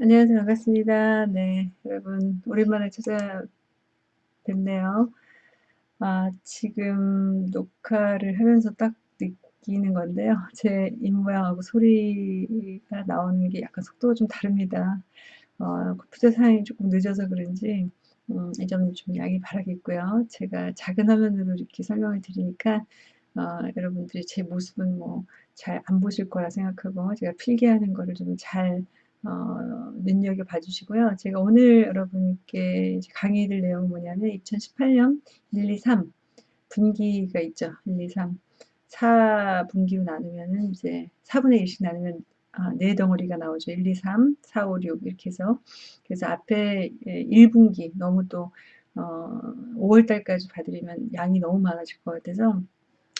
안녕하세요. 반갑습니다. 네, 여러분 오랜만에 찾아뵙네요. 아, 지금 녹화를 하면서 딱 느끼는 건데요. 제 입모양하고 소리가 나오는 게 약간 속도가 좀 다릅니다. 어, 컴퓨터 사양이 조금 늦어서 그런지 음, 이점 좀 양해 바라겠고요. 제가 작은 화면으로 이렇게 설명을 드리니까 어, 여러분들이 제 모습은 뭐 잘 안 보실 거라 생각하고 제가 필기하는 거를 좀잘 어, 눈여겨 봐주시고요. 제가 오늘 여러분께 강의를 내용은 뭐냐면 2018년 1, 2, 3 분기가 있죠. 1, 2, 3 4분기로 나누면은 이제 4분의 1씩 나누면 아, 네 덩어리가 나오죠. 1, 2, 3, 4, 5, 6 이렇게 해서 그래서 앞에 1분기 너무 또 어, 5월달까지 봐드리면 양이 너무 많아질 것 같아서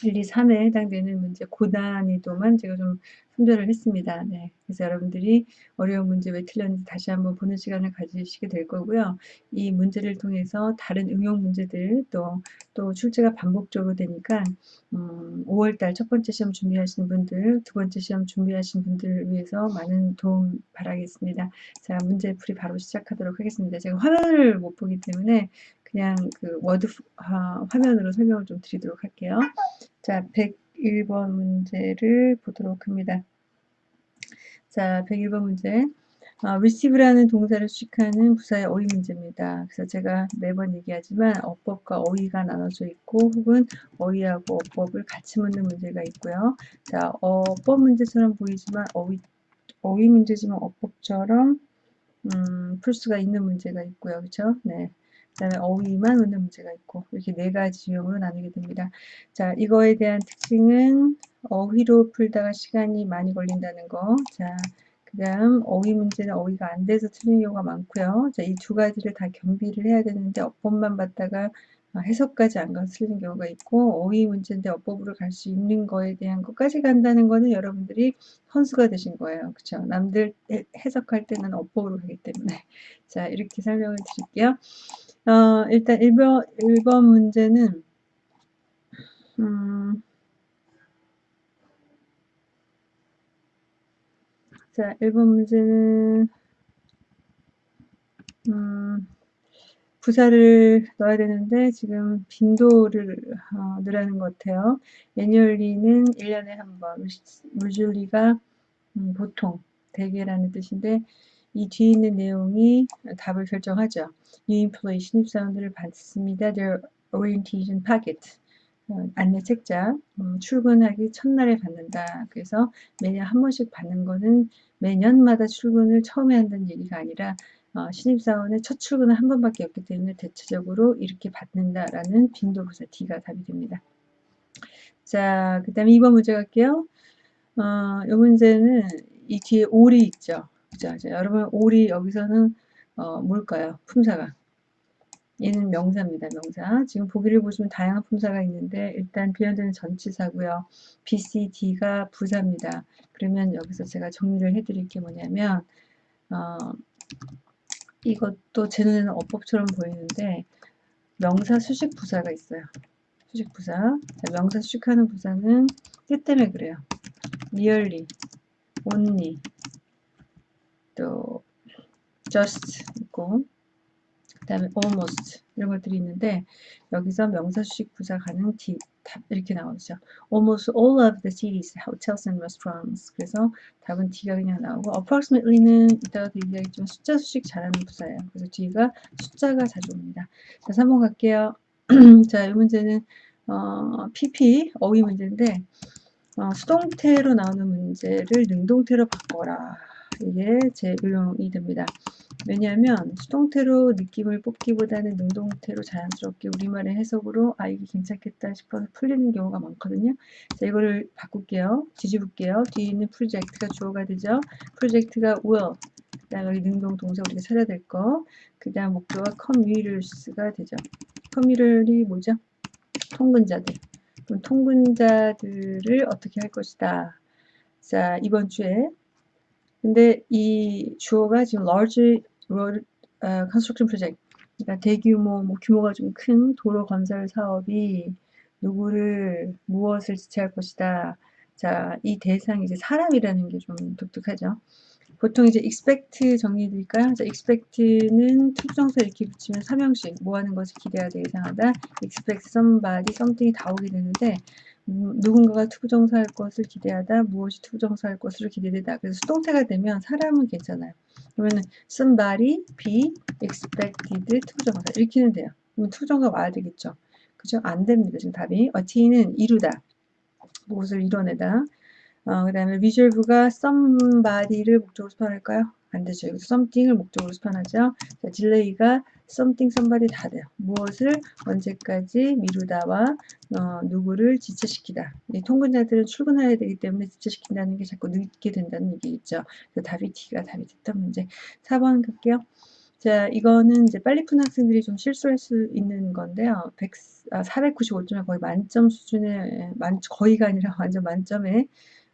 1, 2, 3에 해당되는 문제 고난이도만 제가 좀 선별을 했습니다. 네. 그래서 여러분들이 어려운 문제 왜 틀렸는지 다시 한번 보는 시간을 가지시게 될 거고요. 이 문제를 통해서 다른 응용 문제들 또, 또 출제가 반복적으로 되니까 음, 5월달 첫 번째 시험 준비하시는 분들, 두 번째 시험 준비하시는 분들을 위해서 많은 도움 바라겠습니다. 자, 문제 풀이 바로 시작하도록 하겠습니다. 제가 화면을 못 보기 때문에 그냥 그 워드 화, 화면으로 설명을 좀 드리도록 할게요. 자, 101번 문제를 보도록 합니다. 자, 101번 문제. 어, receive라는 동사를 수식하는 부사의 어휘 문제입니다. 그래서 제가 매번 얘기하지만 어법과 어휘가 나눠져 있고 혹은 어휘하고 어법을 같이 묻는 문제가 있고요. 자, 어법 문제처럼 보이지만 어휘, 어휘 문제지만 어법처럼 음, 풀 수가 있는 문제가 있고요. 그렇죠? 네. 그 다음에 어휘만 묻는 문제가 있고 이렇게 네 가지 유형으로 나누게 됩니다. 자, 이거에 대한 특징은 어휘로 풀다가 시간이 많이 걸린다는 거. 자, 그 다음 어휘 문제는 어휘가 안 돼서 틀린 경우가 많고요. 자, 이 두 가지를 다 겸비를 해야 되는데 어법만 받다가 해석까지 안 가서 틀리는 경우가 있고 어휘 문제인데 어법으로 갈 수 있는 거에 대한 것까지 간다는 거는 여러분들이 선수가 되신 거예요. 그렇죠? 남들 해석할 때는 어법으로 가기 때문에 자 이렇게 설명을 드릴게요. 어, 일단 1번, 1번 문제는 음, 자, 1번 문제는 음, 부사를 넣어야 되는데 지금 빈도를 어, 넣으라는 것 같아요. 애니얼리는 1년에 한 번, 물줄리가 음, 보통, 대개라는 뜻인데 이 뒤에 있는 내용이 답을 결정하죠. New employee 신입 사원들을 받습니다. Their orientation packet. 어, 안내 책자 음, 출근하기 첫날에 받는다. 그래서 매년 한 번씩 받는 거는 매년마다 출근을 처음에 한다는 얘기가 아니라 어, 신입사원의 첫 출근은 한 번밖에 없기 때문에 대체적으로 이렇게 받는다라는 빈도부사 D가 답이 됩니다. 자, 그 다음에 2번 문제 갈게요. 어, 이 문제는 이 뒤에 올이 있죠. 자, 자 여러분 올이 여기서는 어, 뭘까요? 품사가. 얘는 명사입니다. 명사. 지금 보기를 보시면 다양한 품사가 있는데 일단 비현되는 전치사고요. B, C, D가 부사입니다. 그러면 여기서 제가 정리를 해드릴 게 뭐냐면 어, 이것도 제 눈에는 어법처럼 보이는데 명사 수식 부사가 있어요. 수식 부사. 자, 명사 수식하는 부사는 뜻 때문에 그래요. merely, only, 또 just 있고 그 다음에 almost 이런 것들이 있는데 여기서 명사 수식 부사 가능 D 답 이렇게 나오죠. Almost all of the cities, hotels and restaurants. 그래서 답은 D가 그냥 나오고 approximately는 이따가도 얘기하겠지만 숫자 수식 잘하는 부사예요. 그래서 D가 숫자가 자주 옵니다. 자, 3번 갈게요. 자, 이 문제는 어, PP 어휘 문제인데 어, 수동태로 나오는 문제를 능동태로 바꿔라. 이게 제 응용이 됩니다. 왜냐하면 수동태로 느낌을 뽑기보다는 능동태로 자연스럽게 우리말의 해석으로 아 이게 괜찮겠다 싶어서 풀리는 경우가 많거든요. 자 이거를 바꿀게요. 뒤집을게요. 뒤에 있는 프로젝트가 주어가 되죠. 프로젝트가 will 그 다음 여기 능동 동사 우리가 찾아야 될 거. 그 다음 목표가 commuters가 되죠. commuter이 뭐죠? 통근자들. 그럼 통근자들을 어떻게 할 것이다. 자 이번 주에 근데 이 주어가 지금 large road uh, construction project 그러니까 대규모 뭐 규모가 좀 큰 도로 건설 사업이 누구를 무엇을 지체할 것이다. 자, 이 대상이 이제 사람이라는 게 좀 독특하죠. 보통 이제 expect 정리해 드릴까요? 자, expect는 투부정사 이렇게 붙이면 삼형식 뭐 하는 것을 기대하다 예상하다 expect somebody, something이 다 오게 되는데 음, 누군가가 투부정사 할 것을 기대하다 무엇이 투부정사 할 것을 기대되다. 그래서 수동태가 되면 사람은 괜찮아요. 그러면은 somebody be expected 투부정사. 이렇게는 돼요. 그러면 투부정사 와야 되겠죠. 그죠? 안 됩니다. 지금 답이. 어티는 이루다. 무엇을 이뤄내다. 어, 그 다음에 visual부가 somebody를 목적으로 수반할까요? 안 되죠. 여기서 something을 목적으로 수반하죠. 자, delay가 something, somebody 다 돼요. 무엇을 언제까지 미루다와 어, 누구를 지체시키다. 이 통근자들은 출근해야 되기 때문에 지체시킨다는 게 자꾸 늦게 된다는 얘기겠죠. 그래서 답이 D가 답이 됐던 문제. 4번 갈게요. 자, 이거는 이제 빨리 푼 학생들이 좀 실수할 수 있는 건데요. 100, 아, 495점에 거의 만점 수준의, 만, 거의가 아니라 완전 만점에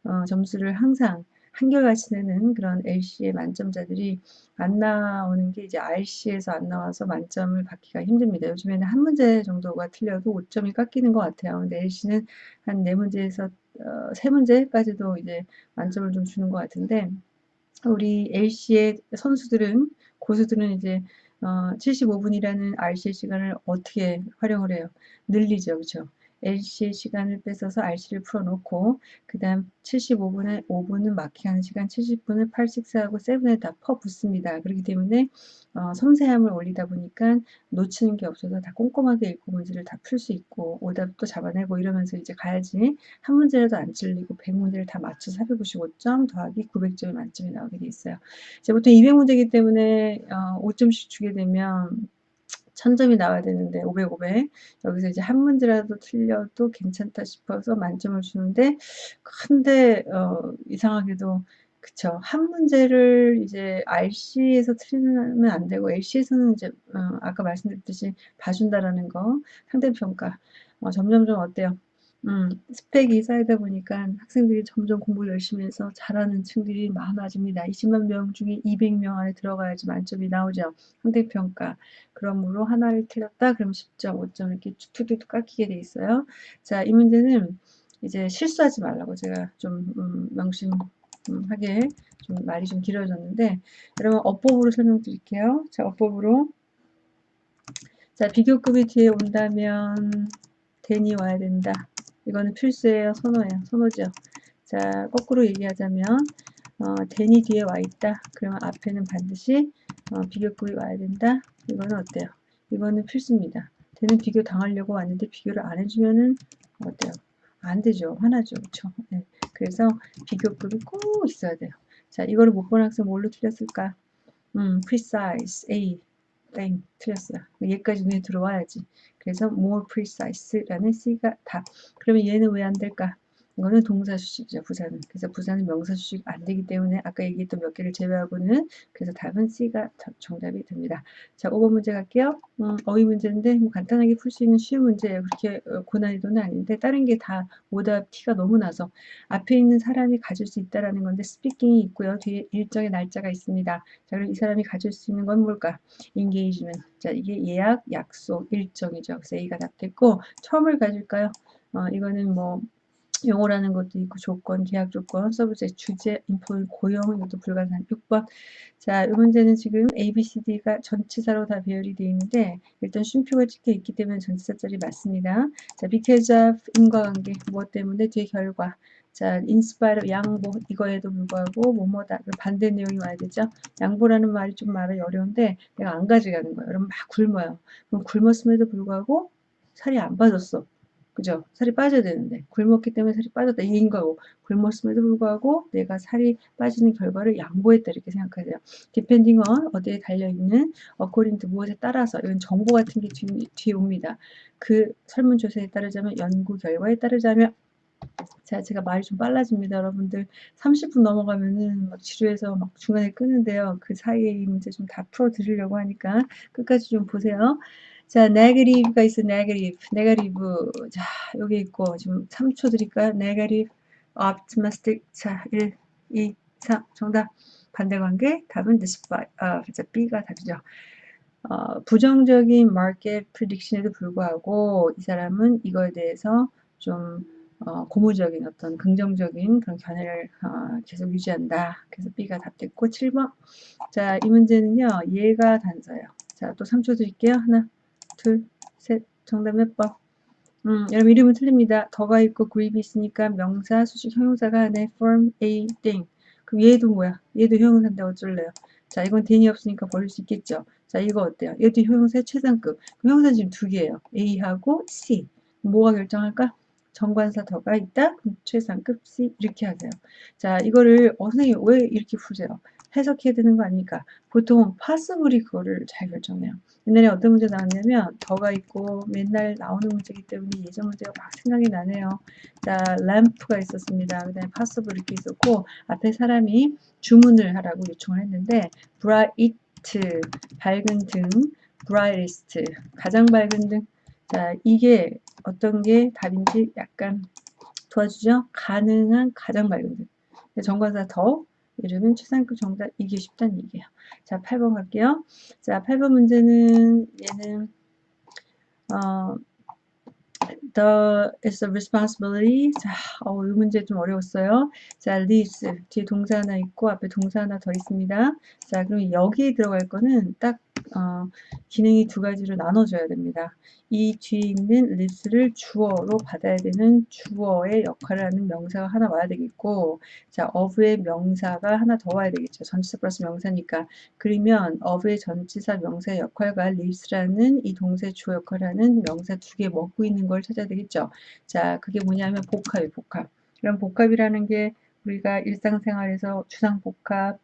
어, 점수를 항상 한결같이 내는 그런 LC의 만점자들이 안 나오는 게 이제 RC에서 안 나와서 만점을 받기가 힘듭니다. 요즘에는 한 문제 정도가 틀려도 5점이 깎이는 것 같아요. 근데 LC는 한 네 문제에서 어, 세 문제까지도 이제 만점을 좀 주는 것 같은데 우리 LC의 선수들은 고수들은 이제 어, 75분이라는 RC의 시간을 어떻게 활용을 해요? 늘리죠. 그렇죠? LC의 시간을 뺏어서 RC를 풀어놓고 그 다음 75분에 5분은 마킹하는 시간 70분을 8, 6하고 7에 다 퍼붓습니다. 그렇기 때문에 어, 섬세함을 올리다 보니까 놓치는 게 없어서 다 꼼꼼하게 읽고 문제를 다 풀 수 있고 오답도 잡아내고 이러면서 이제 가야지 한 문제라도 안 찔리고 100문제를 다 맞춰서 455점 더하기 900점이 만점이 나오게 돼 있어요. 이제 보통 200문제이기 때문에 어, 5점씩 주게 되면 1000점이 나와야 되는데 500, 500 여기서 이제 한 문제라도 틀려도 괜찮다 싶어서 만점을 주는데 근데 어, 이상하게도 그쵸. 한 문제를 이제 RC에서 틀리면 안 되고 LC에서는 이제 어, 아까 말씀드렸듯이 봐준다라는 거 상대평가. 어, 점점점 어때요? 음, 스펙이 쌓이다 보니까 학생들이 점점 공부를 열심히 해서 잘하는 층들이 많아집니다. 20만 명 중에 200명 안에 들어가야지 만점이 나오죠. 상대평가. 그러므로 하나를 틀렸다 그럼 10점, 5점 이렇게 툭툭툭 깎이게 돼 있어요. 자, 이 문제는 이제 실수하지 말라고 제가 좀 음, 명심하게 좀 말이 좀 길어졌는데 여러분 어법으로 설명드릴게요. 자, 어법으로 자, 비교급이 뒤에 온다면 대니 와야 된다. 이거는 필수예요. 선호예요. 선호죠. 자, 거꾸로 얘기하자면 어, 대니 뒤에 와 있다. 그러면 앞에는 반드시 어, 비교급이 와야 된다. 이거는 어때요? 이거는 필수입니다. 대는 비교 당하려고 왔는데 비교를 안 해주면은 어때요? 안 되죠. 화나죠. 그렇죠? 네. 그래서 비교급이 꼭 있어야 돼요. 자, 이거를 못 본 학생 뭘로 틀렸을까? 음, precise, A, 땡, 틀렸어요. 얘까지 눈에 들어와야지. 그래서 more precise라는 C가 답. 그러면 얘는 왜 안 될까? 이거는 동사 수식이죠, 부사는. 그래서 부사는 명사 수식 안 되기 때문에 아까 얘기했던 몇 개를 제외하고는 그래서 답은 C가 정답이 됩니다. 자, 5번 문제 갈게요. 음, 어휘 문제인데 뭐 간단하게 풀 수 있는 쉬운 문제예요. 그렇게 어, 고난이도는 아닌데 다른 게 다 오답 티가 너무 나서 앞에 있는 사람이 가질 수 있다라는 건데 speaking이 있고요. 뒤에 일정의 날짜가 있습니다. 자, 그럼 이 사람이 가질 수 있는 건 뭘까? engagement. 자, 이게 예약, 약속, 일정이죠. 그래서 A가 답됐고 처음을 가질까요? 어, 이거는 뭐 용어라는 것도 있고 조건, 계약 조건, 서브제, 주제, 인포, 고용 이것도 불가산 6번 자, 이 문제는 지금 A, B, C, D가 전치사로 다 배열이 되어 있는데 일단 쉼표가 찍혀 있기 때문에 전치사짜리 맞습니다. 자, because of 인과관계 무엇 때문에 뒤에 결과 자, inspire 양보 이거에도 불구하고 뭐뭐다 반대 내용이 와야 되죠. 양보라는 말이 좀 말이 어려운데 내가 안 가져가는 거예요. 여러분 막 굶어요. 그럼 굶었음에도 불구하고 살이 안 빠졌어. 그죠? 살이 빠져야 되는데 굶었기 때문에 살이 빠졌다 이인 거고 굶었음에도 불구하고 내가 살이 빠지는 결과를 양보했다 이렇게 생각하세요. depending on 어디에 달려있는 according to 무엇에 따라서 이건 정보 같은 게 뒤, 뒤에 옵니다. 그 설문조사에 따르자면 연구 결과에 따르자면 자, 제가 말이 좀 빨라집니다. 여러분들 30분 넘어가면은 막 지루해서 막 중간에 끄는데요. 그 사이에 이 문제 좀 다 풀어 드리려고 하니까 끝까지 좀 보세요. 자, negative가 있어, negative, negative. 자, 여기 있고, 지금 3초 드릴까요? negative, optimistic. 자, 1, 2, 3, 정답. 반대 관계, 답은 despite, 아, 자, B가 답이죠. 어, 부정적인 market prediction에도 불구하고 이 사람은 이거에 대해서 좀 어, 고무적인 어떤 긍정적인 그런 견해를 어, 계속 유지한다. 그래서 B가 답됐고 7번 자 이 문제는요 얘가 단서예요. 자 또 3초 드릴게요. 하나 둘 셋 정답 몇 번? 음, 여러분 이름은 틀립니다. 더가 있고 구입이 있으니까 명사, 수식, 형용사가 안에 form a thing. 그럼 얘도 뭐야? 얘도 형용사인데 어쩔래요? 자, 이건 대니 없으니까 버릴 수 있겠죠. 자, 이거 어때요? 얘도 형용사의 최상급. 그 형용사 지금 두 개예요. A하고 C. 뭐가 결정할까? 정관사 더가 있다? 그럼 최상급 C 이렇게 하세요. 자, 이거를 어, 선생님 왜 이렇게 푸세요? 해석해야 되는 거 아닙니까? 보통 파스블이 그거를 잘 결정해요. 옛날에 어떤 문제 나왔냐면 더가 있고 맨날 나오는 문제이기 때문에 예전 문제가 막 생각이 나네요. 자, 램프가 있었습니다. 그 다음에 파스블 이렇게 있었고 앞에 사람이 주문을 하라고 요청을 했는데 bright 밝은 등 brightest 가장 밝은 등 자, 이게 어떤 게 답인지 약간 도와주죠? 가능한 가장 밝은 등. 정관사 더 이름은 최상급 정답 이게 쉽다는 얘기예요. 자, 8번 갈게요. 자, 8번 문제는 얘는 어, the is a responsibility. 자, 어, 이 문제 좀 어려웠어요. 자, lives 뒤에 동사 하나 있고 앞에 동사 하나 더 있습니다. 자, 그럼 여기에 들어갈 거는 딱 어, 기능이 두 가지로 나눠져야 됩니다. 이 뒤에 있는 lives를 주어로 받아야 되는 주어의 역할을 하는 명사가 하나 와야 되겠고 자, of의 명사가 하나 더 와야 되겠죠. 전치사 플러스 명사니까. 그러면 of의 전치사 명사의 역할과 lives라는 이 동사의 주어 역할을 하는 명사 두 개 먹고 있는 걸 찾아야 되겠죠. 자, 그게 뭐냐면 복합이 복합. 그럼 복합이라는 게 우리가 일상생활에서 주상복합,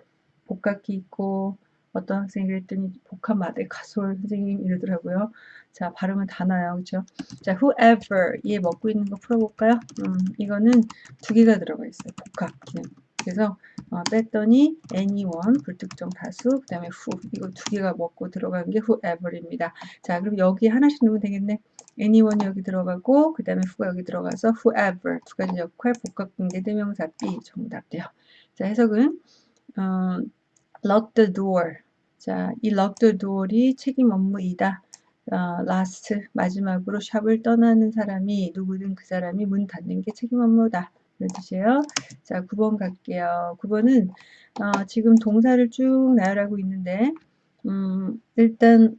복합기 있고 어떤 학생이 그랬더니 복합 마대 가솔 선생님 이러더라고요. 자, 발음은 다 나요. 그죠? 자, whoever 얘 먹고 있는 거 풀어볼까요? 음, 이거는 두 개가 들어가 있어요. 복합 기능. 그래서 어, 뺐더니 anyone 불특정 다수 그 다음에 who 이거 두 개가 먹고 들어간 게 whoever입니다. 자 그럼 여기 하나씩 넣으면 되겠네. anyone 여기 들어가고 그 다음에 who가 여기 들어가서 whoever 두 가지 역할 복합 관계 대명사 B 정답돼요. 자 해석은 어, lock the door 자, 이 the door이 책임 업무이다. 어, last 마지막으로 샵을 떠나는 사람이 누구든 그 사람이 문 닫는 게 책임 업무다. 이런 뜻이에요. 자, 9번 갈게요. 9번은 어, 지금 동사를 쭉 나열하고 있는데 음, 일단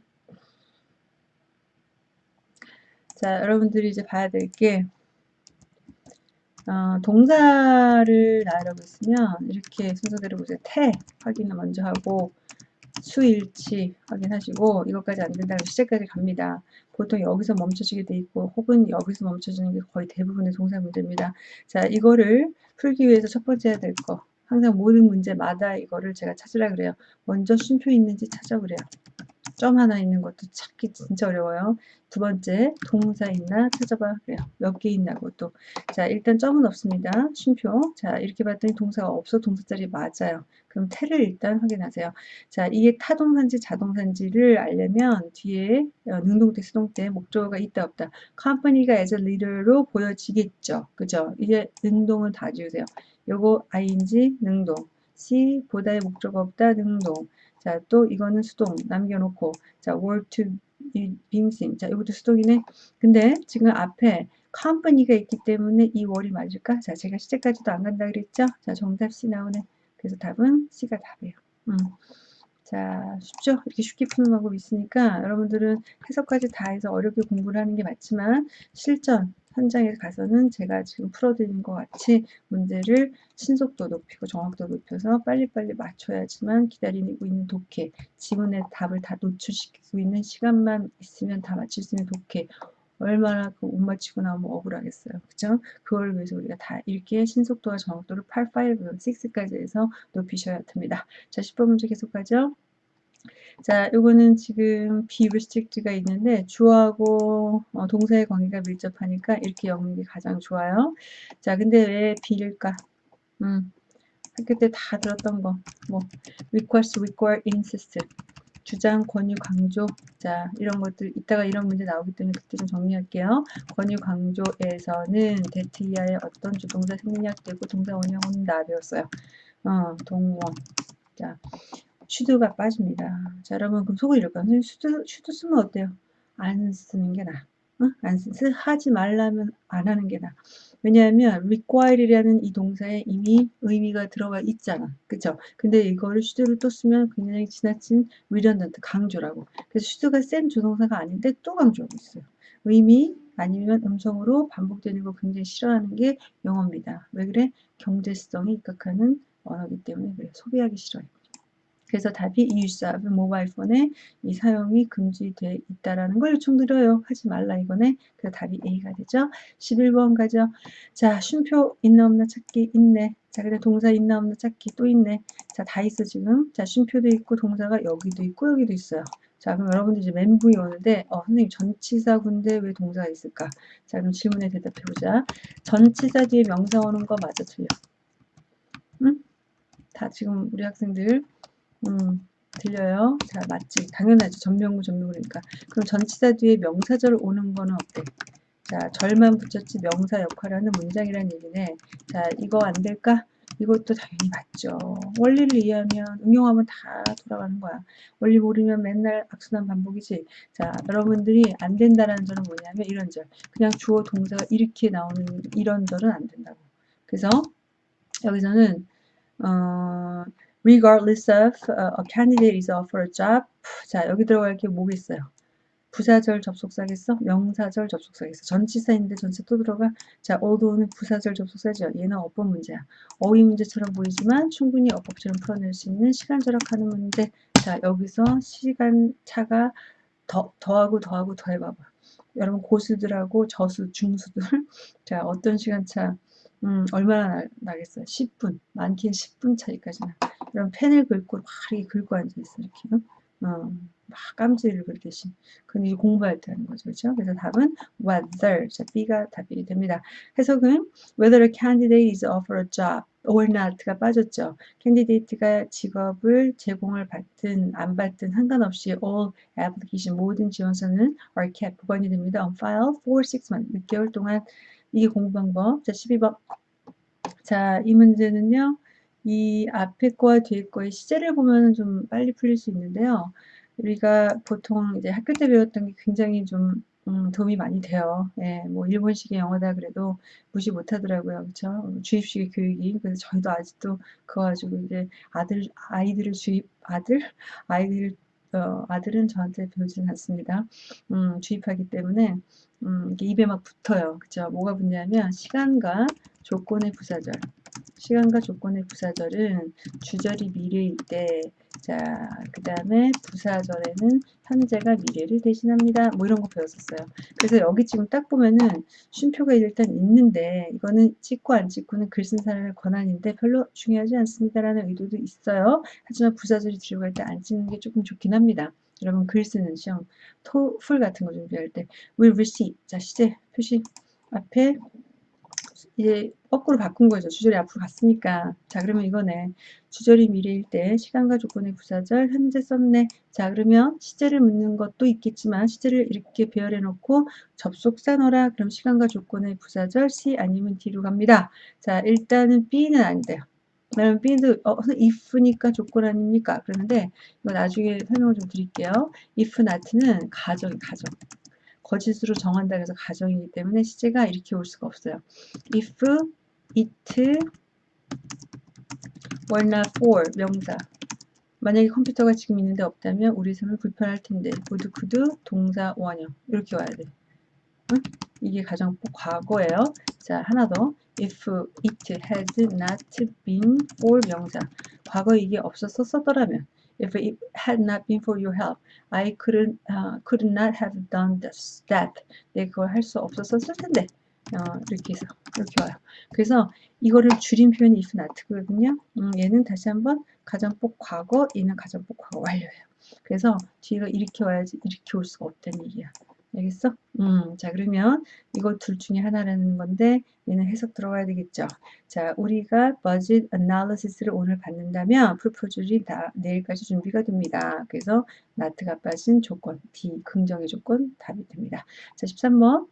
자, 여러분들이 이제 봐야 될게 어, 동사를 나열하고 있으면 이렇게 순서대로 보세요. 태 확인을 먼저 하고 수일치 확인하시고 이것까지 안 된다면 시제까지 갑니다. 보통 여기서 멈춰지게 돼 있고 혹은 여기서 멈춰지는 게 거의 대부분의 동사 문제입니다. 자 이거를 풀기 위해서 첫 번째 해야 될 거 항상 모든 문제마다 이거를 제가 찾으라 그래요. 먼저 쉼표 있는지 찾아보래요. 점 하나 있는 것도 찾기 진짜 어려워요. 두 번째 동사 있나 찾아봐 그래요. 몇 개 있냐고 또. 자 일단 점은 없습니다. 쉼표. 자 이렇게 봤더니 동사가 없어 동사 자리 맞아요. 그럼 태를 일단 확인하세요. 자 이게 타동사인지 자동사인지를 알려면 뒤에 어, 능동태 수동태 목적어가 있다 없다. company가 as a leader로 보여지겠죠. 그죠? 이제 능동은 다 지우세요. 요거 ing 능동. C 보다의 목적어 없다 능동. 자, 또 이거는 수동 남겨놓고 자, word to 빙신. 자, 이것도 수동이네. 근데 지금 앞에 company가 있기 때문에 이 월이 맞을까? 자, 제가 시제까지도 안 간다 그랬죠? 자, 정답 C 나오네. 그래서 답은 C가 답이에요. 음. 자, 쉽죠? 이렇게 쉽게 푸는 방법이 있으니까 여러분들은 해석까지 다 해서 어렵게 공부를 하는 게 맞지만 실전, 현장에 가서는 제가 지금 풀어드리는 것 같이 문제를 신속도 높이고 정확도 높여서 빨리빨리 맞춰야지만 기다리고 있는 독해, 지문의 답을 다 노출시키고 있는 시간만 있으면 다 맞출 수 있는 독해, 얼마나 그 못 맞추고 나오면 억울하겠어요. 그죠? 그걸 위해서 우리가 다 읽기의 신속도와 정확도를 8, 5, 6까지 해서 높이셔야 됩니다. 자, 10번 문제 계속 가죠. 자, 요거는 지금 restrict가 있는데 주어하고 어, 동사의 관계가 밀접하니까 이렇게 적는 게 가장 좋아요. 자, 근데 왜 be일까? 음, 학교 때 다 들었던 거. 뭐 request, require, insist. 주장, 권유, 강조. 자, 이런 것들 이따가 이런 문제 나오기 때문에 그때 좀 정리할게요. 권유, 강조에서는 that 이하의 어떤 주동사 생략되고 동사 원형은 다 배웠어요. 어, 동원. 자, should가 빠집니다. 자, 여러분, 그럼 속을 이럴까요? 선생님, should, should 쓰면 어때요? 안 쓰는 게 나아. 어? 안 쓰, 하지 말라면 안 하는 게 나아. 왜냐하면 require이라는 이 동사에 이미 의미가 들어가 있잖아. 그쵸? 근데 이거를 should를 또 쓰면 굉장히 지나친 redundant, 강조라고. 그래서 should가 센 조동사가 아닌데 또 강조하고 있어요. 의미 아니면 음성으로 반복되는 거 굉장히 싫어하는 게 영어입니다. 왜 그래? 경제성이 입각하는 언어기 때문에 그래. 소비하기 싫어요. 그래서 답이 이유사브 모바일 폰에 이 사용이 금지돼 있다라는 걸 요청드려요. 하지 말라 이거네. 그래서 답이 A가 되죠. 11번 가죠. 자, 쉼표 있나 없나 찾기 있네. 자, 근데 동사 있나 없나 찾기 또 있네. 자, 다 있어 지금. 자, 쉼표도 있고 동사가 여기도 있고 여기도 있어요. 자, 그럼 여러분들 이제 멘붕이 오는데, 어, 선생님 전치사 군데 왜 동사가 있을까? 자, 그럼 질문에 대답해 보자. 전치사 뒤에 명사 오는 거 맞아 틀려? 응? 다 지금 우리 학생들 음, 들려요? 자, 맞지. 당연하죠. 전명구, 전명구니까. 그럼 전치사 뒤에 명사절 오는 거는 어때? 자, 절만 붙였지 명사 역할을 하는 문장이라는 얘기네. 자, 이거 안 될까? 이것도 당연히 맞죠. 원리를 이해하면 응용하면 다 돌아가는 거야. 원리 모르면 맨날 악순환 반복이지. 자, 여러분들이 안 된다라는 점은 뭐냐면 이런 절. 그냥 주어 동사가 이렇게 나오는 이런 절은 안 된다고. 그래서 여기서는 어, regardless of uh, a candidate is offered a job. 자, 여기 들어갈 게 뭐겠어요? 부사절 접속사겠어? 명사절 접속사겠어? 전치사인데 전체 또 들어가? 자, although는 부사절 접속사죠. 얘는 어법 문제야. 어휘 문제처럼 보이지만 충분히 어법처럼 풀어낼 수 있는 시간 절약하는 문제. 자, 여기서 시간 차가 더, 더하고 더하고 더해봐봐. 여러분 고수들하고 저수, 중수들 자 어떤 시간차 음, 얼마나 나, 겠어요 10분 많긴 10분 차이까지는 이런 펜을 긁고 막 이렇게 긁고 앉아있어 이렇게. 어, 막 깜지를 긁듯이. 이제 공부할 때 하는 거죠. 그렇죠? 그래서 답은 whether. 자 B가 답이 됩니다. 해석은 whether a candidate is offered a job or not가 빠졌죠. candidate가 직업을 제공을 받든 안 받든 상관없이 all application 모든 지원서는 are kept. 보관이 됩니다. on file for 6 months. 6개월 동안. 이게 공부 방법. 자 12번. 자 이 문제는요 이 앞에 거와 뒤에 거의 시제를 보면 좀 빨리 풀릴 수 있는데요. 우리가 보통 이제 학교 때 배웠던 게 굉장히 좀 음, 도움이 많이 돼요. 예, 뭐 일본식의 영어다 그래도 무시 못하더라고요, 그렇죠? 주입식의 교육이 그래서 저희도 아직도 그거 가지고 이제 아들 아이들을 주입 아들 아이들 어, 아들은 저한테 배우지는 않습니다. 음, 주입하기 때문에 음, 입에 막 붙어요, 그렇죠? 뭐가 붙냐면 시간과 조건의 부사절. 시간과 조건의 부사절은 주절이 미래일 때, 자, 그 다음에 부사절에는 현재가 미래를 대신합니다. 뭐 이런 거 배웠었어요. 그래서 여기 지금 딱 보면은 쉼표가 일단 있는데, 이거는 찍고 안 찍고는 글 쓴 사람의 권한인데 별로 중요하지 않습니다라는 의도도 있어요. 하지만 부사절이 들어갈 때 안 찍는 게 조금 좋긴 합니다. 여러분 글 쓰는 시험, 토플 같은 거 준비할 때 will receive, 자 시제 표시 앞에 이제 거꾸로 바꾼 거죠. 주절이 앞으로 갔으니까. 자, 그러면 이거네. 주절이 미래일 때 시간과 조건의 부사절 현재 썼네. 자, 그러면 시제를 묻는 것도 있겠지만 시제를 이렇게 배열해 놓고 접속사 넣어라. 그럼 시간과 조건의 부사절 C 아니면 D로 갑니다. 자, 일단은 B는 안 돼요. 그러면 B도 어, if니까 조건 아닙니까? 그런데 이거 나중에 설명을 좀 드릴게요. if not는 가정, 가정. 거짓으로 정한다 해서 가정이기 때문에 시제가 이렇게 올 수가 없어요. if it were not for 명사 만약에 컴퓨터가 지금 있는데 없다면 우리 삶은 불편할 텐데 would, could, 동사, 원형 이렇게 와야 돼. 응? 이게 가장 과거예요. 자 하나 더 if it had not been for 명사 과거 이게 없어서 썼더라면 If it had not been for your help, I uh, could not have done this, that. 내 그걸 할 수 없었을 텐데. 어, 이렇게 해서 이렇게 와요. 그래서 이거를 줄인 표현이 if not거든요. 음, 얘는 다시 한번 가정법 과거, 얘는 가정법 과거 완료예요. 그래서 뒤가 이렇게 와야지 이렇게 올 수가 없다는 얘기야. 알겠어? 음, 자 그러면 이거 둘 중에 하나라는 건데 얘는 해석 들어가야 되겠죠. 자 우리가 budget analysis를 오늘 받는다면 proposal이 다 내일까지 준비가 됩니다. 그래서 not이 빠진 조건 D 긍정의 조건 답이 됩니다. 자 13번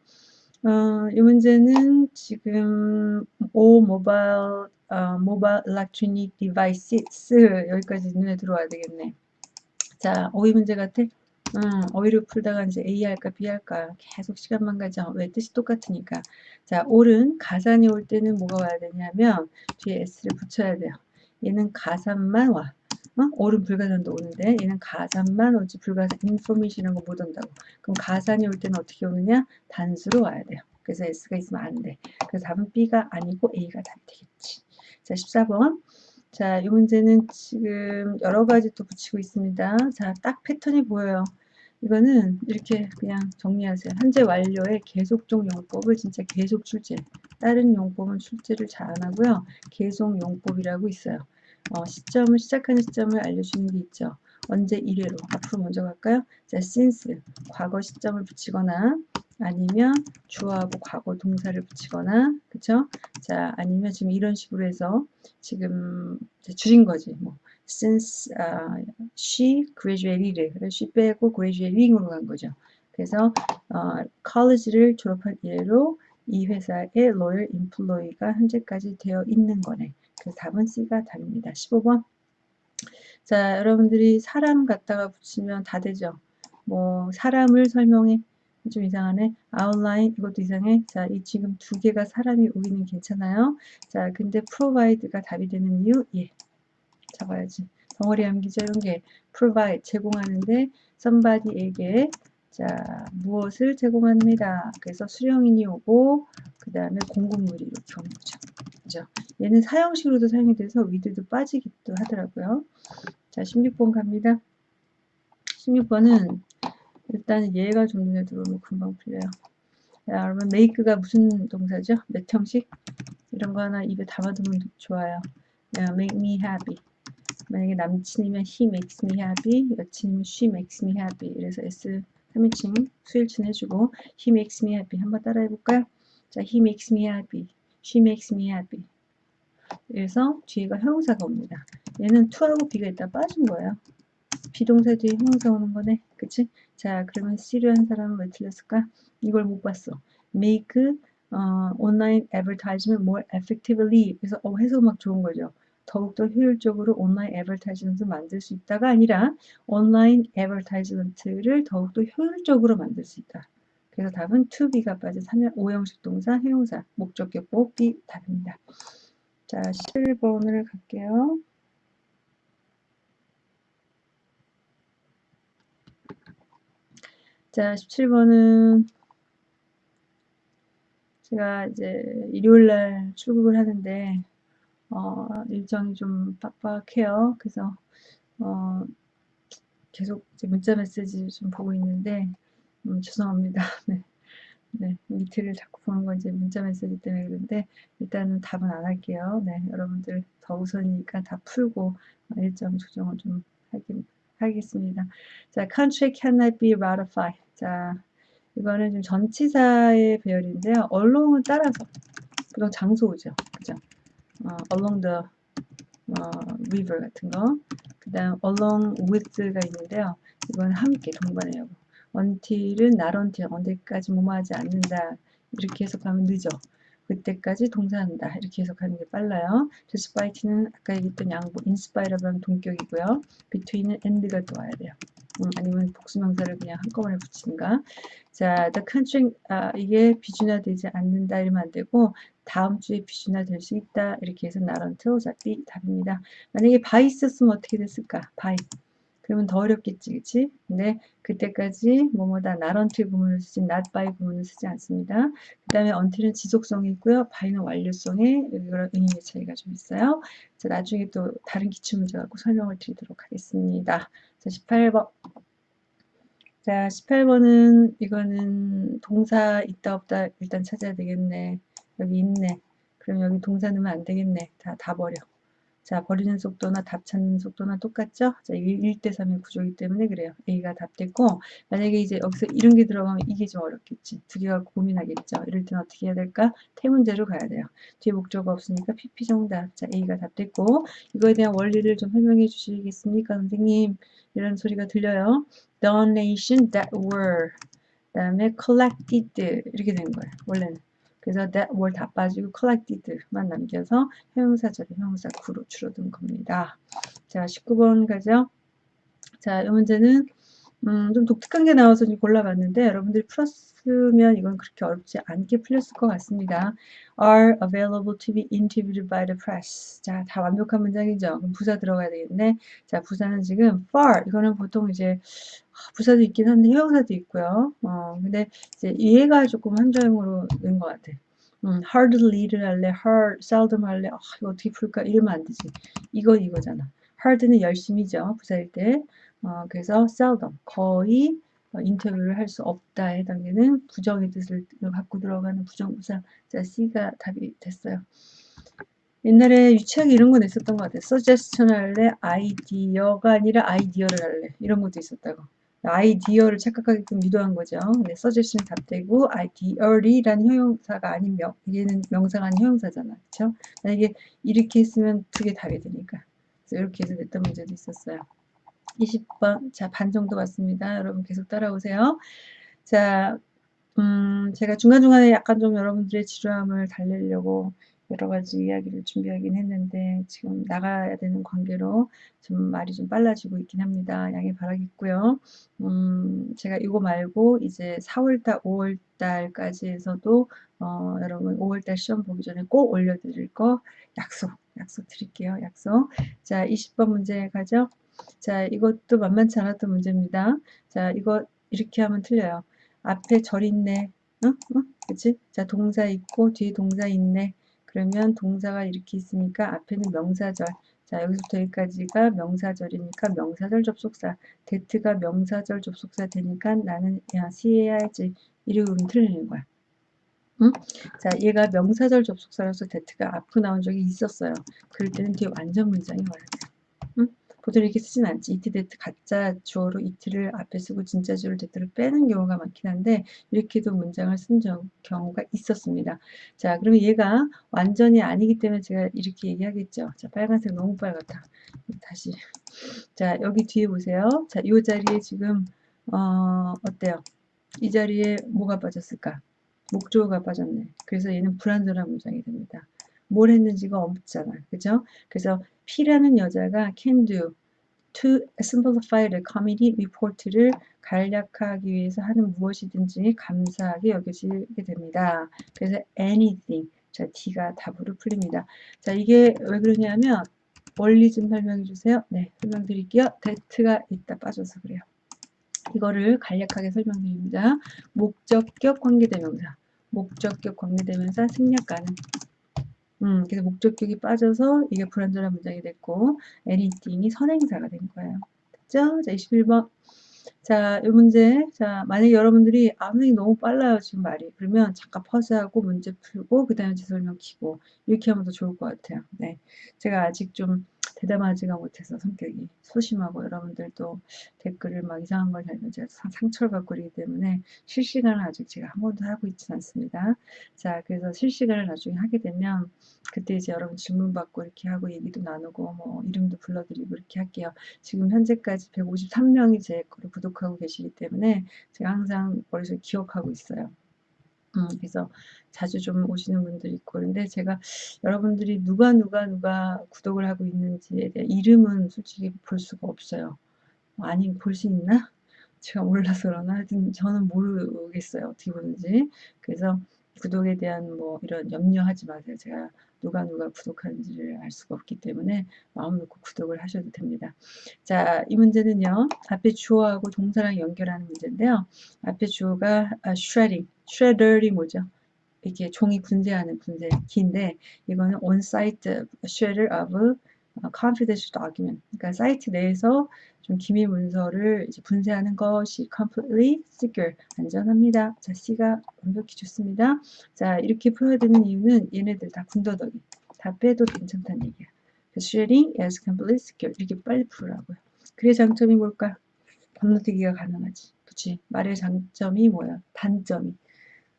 어, 이 문제는 지금 all mobile 어, mobile electronic device 여기까지 눈에 들어와야 되겠네. 자, 어휘 문제 같아? 음, 어휘를 풀다가 이제 A 할까 B 할까 계속 시간만 가죠. 왜 뜻이 똑같으니까. 자, 옳은 가산이 올 때는 뭐가 와야 되냐면 뒤에 S를 붙여야 돼요. 얘는 가산만 와. 어? 옳은 불가산도 오는데 얘는 가산만 오지 불가산 인포메이션이라는 거 못 온다고. 그럼 가산이 올 때는 어떻게 오느냐? 단수로 와야 돼요. 그래서 S가 있으면 안 돼. 그래서 답은 B가 아니고 A가 답이 되겠지. 자, 14번. 자, 이 문제는 지금 여러 가지 또 붙이고 있습니다. 자, 딱 패턴이 보여요. 이거는 이렇게 그냥 정리하세요. 현재 완료의 계속종 용법을 진짜 계속 출제. 다른 용법은 출제를 잘 안 하고요. 계속 용법이라고 있어요. 어, 시점을 시작하는 시점을 알려주는 게 있죠. 언제 1회로 앞으로 먼저 갈까요? 자, since 과거 시점을 붙이거나 아니면 주어하고 과거 동사를 붙이거나 그쵸? 자 아니면 지금 이런 식으로 해서 지금 줄인 거지 뭐 since uh, she graduated 그래서 she 빼고 graduating으로 간 거죠. 그래서 어, college를 졸업한 이래로 이 회사의 loyal employee가 현재까지 되어 있는 거네. 그래서 답은 C가 답입니다. 15번. 자, 여러분들이 사람 갖다가 붙이면 다 되죠. 뭐 사람을 설명해. 좀 이상하네. outline 이것도 이상해. 자, 이 지금 두 개가 사람이 오기는 괜찮아요. 자, 근데 provide가 답이 되는 이유 예. 잡아야지. 덩어리 암기죠. 이런 게 provide 제공하는데 somebody에게 자 무엇을 제공합니다. 그래서 수령인이 오고 그 다음에 공급물이 이렇게 오는 거죠. 그죠? 얘는 사형식으로도 사용이 돼서 위드도 빠지기도 하더라고요. 자 16번 갑니다. 16번은 일단 얘가 좀 눈에 들어오면 금방 풀려요. 자, 여러분 make가 무슨 동사죠? 몇 형식? 이런 거 하나 입에 담아두면 좋아요. make me happy. 만약에 남친이면 he makes me happy, 여친이면 she makes me happy. 그래서 S 3인칭 수일친 해주고 he makes me happy 한번 따라 해 볼까요? 자, he makes me happy, she makes me happy. 그래서 뒤에가 형용사가 옵니다. 얘는 to하고 be가 있다 빠진 거예요. 비동사 뒤에 형용사 오는 거네. 그치? 자, 그러면 C를 한 사람은 왜 틀렸을까? 이걸 못 봤어. make 어, online advertisement more effectively. 그래서 어, 해석 막 좋은 거죠. 더욱더 효율적으로 online advertisement를 만들 수 있다가 아니라 online advertisement를 더욱더 효율적으로 만들 수 있다. 그래서 답은 to be가 빠진 3형 5형식 동사, 형용사, 목적격 B 답입니다. 자, 11번을 갈게요. 자, 17번은 제가 이제 일요일날 출국을 하는데 어, 일정이 좀 빡빡해요. 그래서 어, 계속 문자 메시지 좀 보고 있는데 음, 죄송합니다. 네. 네, 이틀을 자꾸 보는 건 이제 문자 메시지 때문에 그런데 일단은 답은 안 할게요. 네, 여러분들 더 우선이니까 다 풀고 일정 조정을 좀 하긴, 하겠습니다. 자, country cannot be ratified. 자, 이거는 좀 전치사의 배열인데요. 언론을 따라서 보통 장소죠. 그죠? 어, along the 어, river 같은 거. 그 다음 along with가 있는데요. 이건 함께 동반해요. until은 not until 언제까지 뭐뭐 하지 않는다. 이렇게 해석하면 늦어. 그때까지 동사한다. 이렇게 해석하는 게 빨라요. despite는 아까 얘기했던 양보 inspire라고 하는 동격이고요. between은 and가 또 와야 돼요. 음, 아니면 복수명사를 그냥 한꺼번에 붙이는가. 자, the country, 아, 이게 비준화되지 않는다 이러면 안 되고 다음 주에 비준화될 수 있다 이렇게 해서 not until 자, 답입니다. 만약에 by 있었으면 어떻게 됐을까? by. 그러면 더 어렵겠지, 그치? 근데 그때까지 뭐뭐다 not until 구문을 쓰지 not by 구문을 쓰지 않습니다. 그 다음에 until은 지속성이 있고요. by는 완료성에 이런 의미의 차이가 좀 있어요. 자, 나중에 또 다른 기출 문제 갖고 설명을 드리도록 하겠습니다. 자, 18번. 자, 18번은 이거는 동사 있다 없다 일단 찾아야 되겠네. 여기 있네. 그럼 여기 동사 넣으면 안 되겠네. 다, 다 버려. 자, 버리는 속도나 답 찾는 속도나 똑같죠? 자, 1대3의 구조이기 때문에 그래요. A가 답됐고, 만약에 이제 여기서 이런 게 들어가면 이게 좀 어렵겠지. 두 개가 고민하겠죠. 이럴 때는 어떻게 해야 될까? 태문제로 가야 돼요. 뒤에 목적어 없으니까 PP 정답. 자, A가 답됐고, 이거에 대한 원리를 좀 설명해 주시겠습니까, 선생님? 이런 소리가 들려요. Donation that were. 그 다음에 collected. 이렇게 된 거예요. 원래는. 그래서 that were 다 빠지고 collected만 남겨서 형용사절에 형용사 구로 줄어든 겁니다. 자, 19번 가죠. 자, 이 문제는 음, 좀 독특한 게 나와서 좀 골라봤는데 여러분들이 풀었으면 이건 그렇게 어렵지 않게 풀렸을 것 같습니다. are available to be interviewed by the press. 자, 다 완벽한 문장이죠. 그럼 부사 들어가야 되겠네. 자, 부사는 지금 far. 이거는 보통 이제 부사도 있긴 한데 형용사도 있고요. 어, 근데 이제 얘가 조금 한정으로 는것 같아. 음, hardly를 할래, hard, seldom 할래. 아, 이거 어떻게 풀까? 이러면 안 되지. 이건 이거잖아. hard는 열심히죠. 부사일 때. 어, 그래서 seldom, 거의 어, 인터뷰를 할 수 없다에 해당되는 부정의 뜻을 갖고 들어가는 부정부사. 자, C가 답이 됐어요. 옛날에 유치하게 이런 거 냈었던 것 같아요. suggestion 할래, 아이디어가 아니라 아이디어를 할래. 이런 것도 있었다고. 아이디어를 착각하게끔 유도한 거죠. 네, suggestion이 답되고 ideally라는 형용사가 아닌 명, 얘는 명사가 아닌 형용사잖아. 그쵸? 만약에 이렇게 했으면 두 개 답이 되니까. 그래서 이렇게 해서 냈던 문제도 있었어요. 20번. 자, 반 정도 왔습니다. 여러분 계속 따라오세요. 자, 음, 제가 중간중간에 약간 좀 여러분들의 지루함을 달래려고 여러 가지 이야기를 준비하긴 했는데 지금 나가야 되는 관계로 좀 말이 좀 빨라지고 있긴 합니다. 양해 바라겠고요. 음, 제가 이거 말고 이제 4월달, 5월달까지 해서도 어, 여러분 5월달 시험 보기 전에 꼭 올려드릴 거 약속, 약속 드릴게요. 약속. 자, 20번 문제 가죠. 자, 이것도 만만치 않았던 문제입니다. 자, 이거 이렇게 하면 틀려요. 앞에 절 있네. 응? 응? 그치? 자, 동사 있고 뒤에 동사 있네. 그러면 동사가 이렇게 있으니까 앞에는 명사절. 자, 여기서부터 여기까지가 명사절이니까 명사절 접속사. 데트가 명사절 접속사 되니까 나는 야, C 해야지. 이러면 틀리는 거야. 응? 자, 얘가 명사절 접속사로서 데트가 앞으로 나온 적이 있었어요. 그럴 때는 뒤에 완전 문장이 와야 돼. 이렇게 쓰진 않지. it that 가짜 주어로 it을 앞에 쓰고 진짜 주어를 that을 빼는 경우가 많긴 한데 이렇게도 문장을 쓴 경우가 있었습니다. 자, 그러면 얘가 완전히 아니기 때문에 제가 이렇게 얘기하겠죠. 자, 빨간색 너무 빨갛다. 다시. 자, 여기 뒤에 보세요. 자, 이 자리에 지금 어, 어때요? 이 자리에 뭐가 빠졌을까? 목조가 빠졌네. 그래서 얘는 불완전한 문장이 됩니다. 뭘 했는지가 없잖아. 그죠? 그래서 P라는 여자가 can do to simplify the committee report를 간략하기 위해서 하는 무엇이든지 감사하게 여겨지게 됩니다. 그래서 anything. 자, T가 답으로 풀립니다. 자, 이게 왜 그러냐면 원리 좀 설명해 주세요. 네, 설명드릴게요. that가 있다 빠져서 그래요. 이거를 간략하게 설명드립니다. 목적격 관계대명사, 목적격 관계대명사 생략가는 음, 그래서 목적격이 빠져서 이게 불완전한 문장이 됐고 anything이 선행사가 된 거예요. 됐죠? 자, 21번. 자, 이 문제. 자, 만약에 여러분들이 아, 선생님 너무 빨라요, 지금 말이. 그러면 잠깐 퍼즈하고 문제 풀고 그 다음에 제 설명 키고 이렇게 하면 더 좋을 것 같아요. 네. 제가 아직 좀 대담하지가 못해서 성격이 소심하고 여러분들도 댓글을 막 이상한 걸 달면 제가 상처를 받고 그러기 때문에 실시간을 아직 제가 한 번도 하고 있지는 않습니다. 자, 그래서 실시간을 나중에 하게 되면 그때 이제 여러분 질문 받고 이렇게 하고 얘기도 나누고 뭐 이름도 불러드리고 이렇게 할게요. 지금 현재까지 153명이 제 거를 구독하고 계시기 때문에 제가 항상 머릿속에 기억하고 있어요. 음, 그래서 자주 좀 오시는 분들이 있고 그런데 제가 여러분들이 누가 누가 누가 구독을 하고 있는지에 대한 이름은 솔직히 볼 수가 없어요. 아니 볼 수 있나? 제가 몰라서 그러나 하여튼 저는 모르겠어요. 어떻게 보는지. 그래서 구독에 대한 뭐 이런 염려하지 마세요. 제가 누가 누가 구독하는지를 알 수가 없기 때문에 마음 놓고 구독을 하셔도 됩니다. 자, 이 문제는요. 앞에 주어하고 동사랑 연결하는 문제인데요. 앞에 주어가 아, shredding, shredder이 뭐죠? 이게 종이 분쇄하는 분쇄기인데 이거는 on-site shredder of confidential document. 그러니까 사이트 내에서 좀 기밀 문서를 이제 분쇄하는 것이 completely secure, 안전합니다. 자, C가 완벽히 좋습니다. 자, 이렇게 풀어야 되는 이유는 얘네들 다 군더더기. 다 빼도 괜찮다는 얘기야. sharing is completely secure. 이렇게 빨리 풀으라고요. 그의 장점이 뭘까? 건너뛰기가 가능하지. 그치? 말의 장점이 뭐야? 단점이.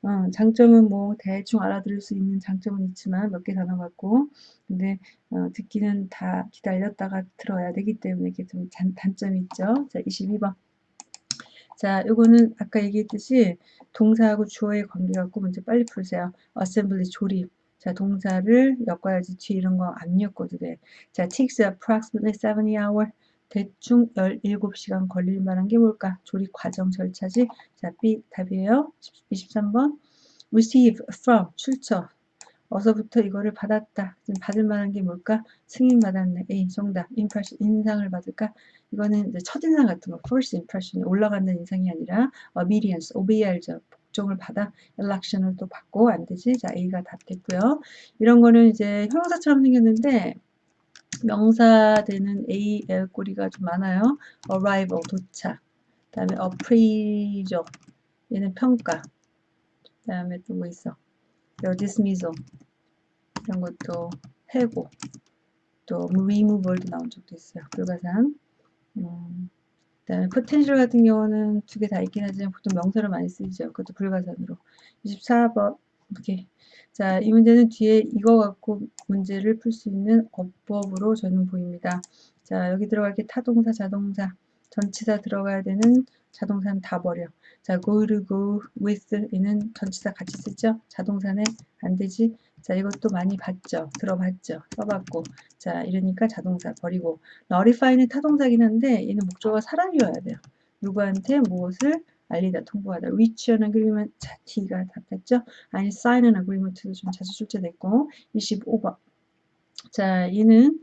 어, 장점은 뭐 대충 알아들을 수 있는 장점은 있지만 몇 개 단어 같고 근데 어, 듣기는 다 기다렸다가 들어야 되기 때문에 이게 좀 단, 단점이 있죠. 자, 22번. 자, 요거는 아까 얘기했듯이 동사하고 주어의 관계 갖고 먼저 빨리 풀세요. assembly 조립. 자, 동사를 엮어야지 뒤에 이런 거 안 엮어도 돼. 자, takes approximately 70 hour. 대충 17시간 걸릴 만한 게 뭘까? 조립 과정 절차지. 자, B 답이에요. 23번. receive from 출처. 어서부터 이거를 받았다. 지금 받을 만한 게 뭘까? 승인 받았네. A 정답. impression 인상을 받을까? 이거는 이제 첫인상 같은 거. first impression이 올라가는 인상이 아니라 obedience, obey 알죠. 복종을 받아 election을 또 받고 안 되지. 자, A가 답 됐고요. 이런 거는 이제 형용사처럼 생겼는데 명사되는 A, L 꼬리가 좀 많아요. arrival, 도착. 그 다음에 appraisal, 얘는 평가. 그 다음에 또 뭐 있어? dismissal, 이런 것도 해고. 또 removal도 나온 적도 있어요. 불가산. 음, 그 다음에 potential 같은 경우는 두 개 다 있긴 하지만 보통 명사로 많이 쓰이죠. 그것도 불가산으로. 24번. 오케이. 자, 이 문제는 뒤에 이거 갖고 문제를 풀 수 있는 어법으로 저는 보입니다. 자, 여기 들어갈 게 타동사, 자동사, 전치사 들어가야 되는 자동사는 다 버려. 자, go to go with 이는 전치사 같이 쓰죠? 자동사는 안 되지? 자, 이것도 많이 봤죠? 들어봤죠? 써봤고. 자, 이러니까 자동사 버리고. notify는 타동사긴 한데 얘는 목적어가 사람이어야 돼요. 누구한테 무엇을 알리다, 통보하다. reach an agreement, 자, T가 답했죠? 아니, sign an agreement도 좀 자주 출제됐고. 25번. 자, 얘는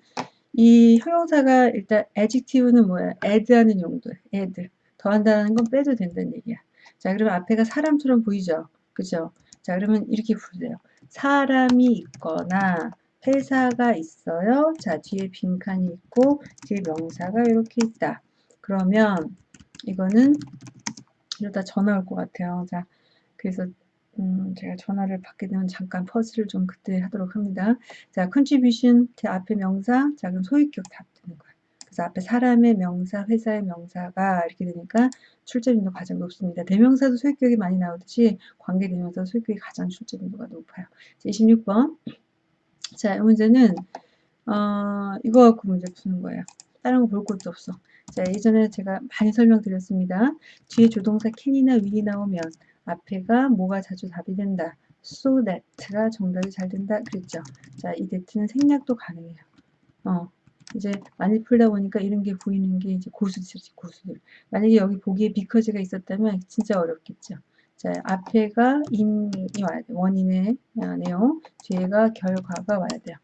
이 형용사가 일단 adjective는 뭐야? add하는 용도야. add. 더한다는 건 빼도 된다는 얘기야. 자, 그러면 앞에가 사람처럼 보이죠? 그죠? 자, 그러면 이렇게 부르세요. 사람이 있거나 회사가 있어요. 자, 뒤에 빈칸이 있고 뒤에 명사가 이렇게 있다. 그러면 이거는 이러다 전화 올 것 같아요. 자, 그래서 음, 제가 전화를 받게 되면 잠깐 퍼즐을 좀 그때 하도록 합니다. 자, 제 앞에 명사, 자, 그럼 소유격 답 되는 거예요. 그래서 앞에 사람의 명사, 회사의 명사가 이렇게 되니까 출제 빈도 가장 높습니다. 대명사도 소유격이 많이 나오듯이 관계 대명사 소유격이 가장 출제 빈도가 높아요. 자, 26번. 자, 이 문제는 어, 이거 갖고 문제 푸는 거예요. 다른 거 볼 것도 없어. 자, 예전에 제가 많이 설명드렸습니다. 뒤에 조동사 can이나 will이 나오면 앞에가 뭐가 자주 답이 된다. so that가 정답이 잘 된다. 그랬죠. 자, 이 that는 생략도 가능해요. 어, 이제 많이 풀다 보니까 이런 게 보이는 게 이제 고수들이지, 고수들. 만약에 여기 보기에 because가 있었다면 진짜 어렵겠죠. 자, 앞에가 인이. 원인의 내용. 뒤에가 결과가 와야 돼요.